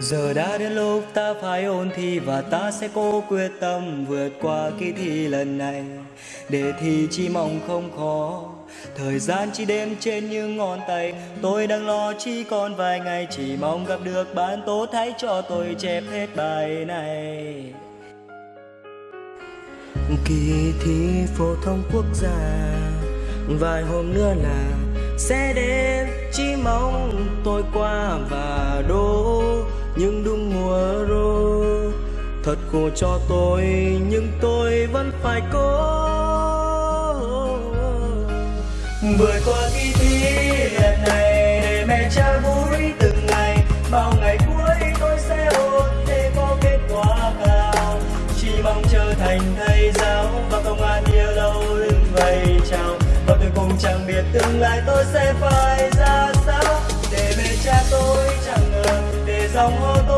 Giờ đã đến lúc ta phải ôn thi và ta sẽ cố quyết tâm vượt qua kỳ thi lần này. Để thi chỉ mong không khó, Thời gian chỉ đếm trên những ngón tay. Tôi đang lo chỉ còn vài ngày, Chỉ mong gặp được bạn tốt hãy cho tôi chép hết bài này. Kỳ thi phổ thông quốc gia, Vài hôm nữa là sẽ đến. Chỉ mong tôi qua và đỗ nhưng đúng mùa rô, Thật khổ cho tôi, Nhưng tôi vẫn phải cố. Vượt qua kỳ thi lần này Để mẹ cha vui từng ngày. Bao ngày cuối tôi sẽ ôn Để có kết quả cao. Chỉ mong trở thành thầy giáo Và công an yêu lâu lưng vầy chào Và tôi cũng chẳng biết tương lai tôi sẽ phải 让我都。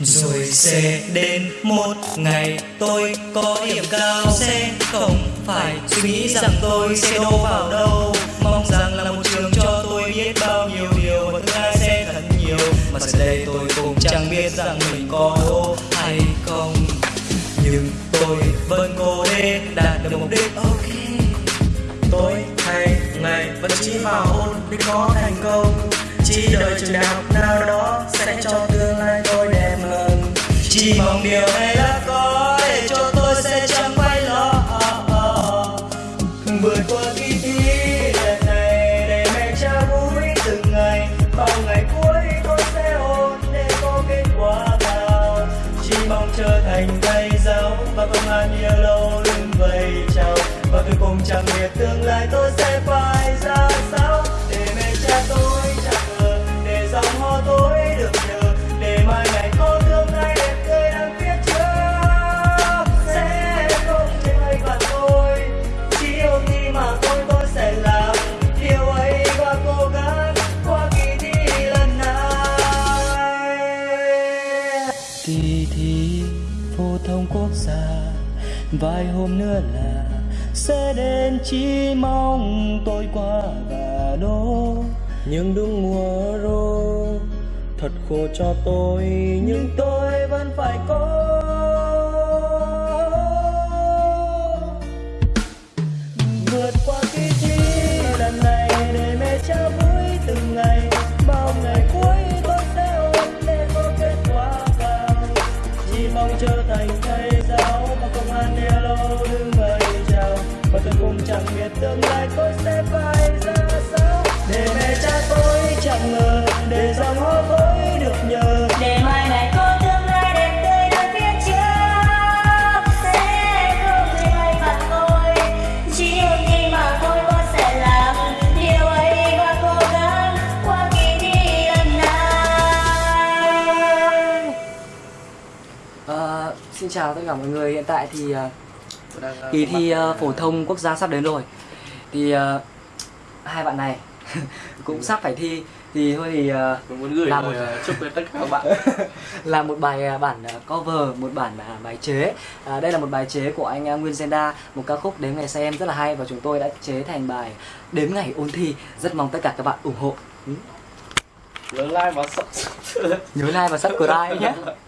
Rồi sẽ đến một ngày tôi có điểm cao Sẽ không phải suy nghĩ rằng tôi sẽ đâu vào đâu. Mong rằng là một trường cho tôi biết bao nhiêu điều Và tương lai sẽ thật nhiều. Mà giờ đây tôi cũng chẳng biết rằng mình có đỗ hay không. Nhưng tôi vẫn cố để đạt được mục đích. Ok, Tối hay ngày vẫn chỉ vào ôn để có thành công. Chỉ đợi trường đại học nào đó sẽ cho tương lai tôi chỉ mong điều này là có để cho tôi sẽ chẳng phải lo Vượt qua kỳ thi lần này để mẹ cha vui từng ngày. Bao ngày cuối tôi sẽ ôn để có kết quả cao. Chỉ mong trở thành thầy giáo và công an yêu lâu lưng vầy chào. Và tôi cùng chẳng biết tương lai tôi sẽ phải xa. Vài hôm nữa là sẽ đến chỉ mong tôi qua và đỗ Nhưng đúng mùa rô Thật khổ cho tôi, Nhưng tôi giáo và công vầy chào, và tôi cũng chẳng biết tương lai tôi sẽ phải xin chào tất cả mọi người hiện tại thì ờ, kỳ thi ờ, phổ thông quốc gia sắp đến rồi. Thì ờ, hai bạn này cũng sắp phải thi. Thì thôi thì ờ, muốn gửi Làm một- ờ, chúc đến tất cả các bạn. Là một bài ờ, bản ờ, cover một bản ờ, bài chế. À, đây là một bài chế của anh ờ, Nguyên Zenda một ca khúc đếm ngày xem rất là hay và chúng tôi đã chế thành bài đếm ngày ôn thi. Rất mong tất cả các bạn ủng hộ. Ừ. nhớ like và subscribe nhớ like và subscribe nhé